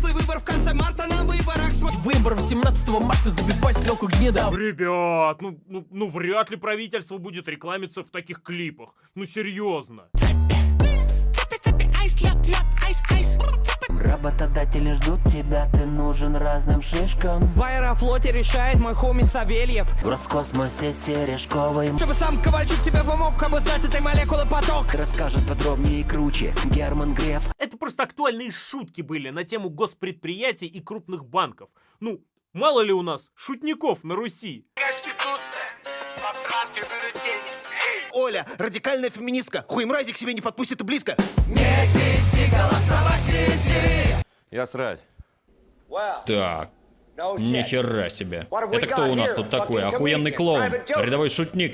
взрослый выбор в конце марта на выборах свой... Выбор 17 марта забивай стрелку гнеда. Ребят, ну, ну, ну вряд ли правительство будет рекламиться в таких клипах. Ну серьезно. Работодатели ждут тебя, ты нужен разным шишкам В аэрофлоте решает мой хоми Савельев В Роскосмосе с Терешковой Чтобы сам Ковальчук тебе помог, как бы знать этой молекулы поток Расскажет подробнее и круче Герман Греф Это просто актуальные шутки были на тему госпредприятий и крупных банков. Ну, мало ли у нас шутников на Руси. Оля, радикальная феминистка, хуемразик себе не подпустит и близко. Я срать. Так, нихера себе. Это кто у нас тут такой? Охуенный клоун, рядовой шутник.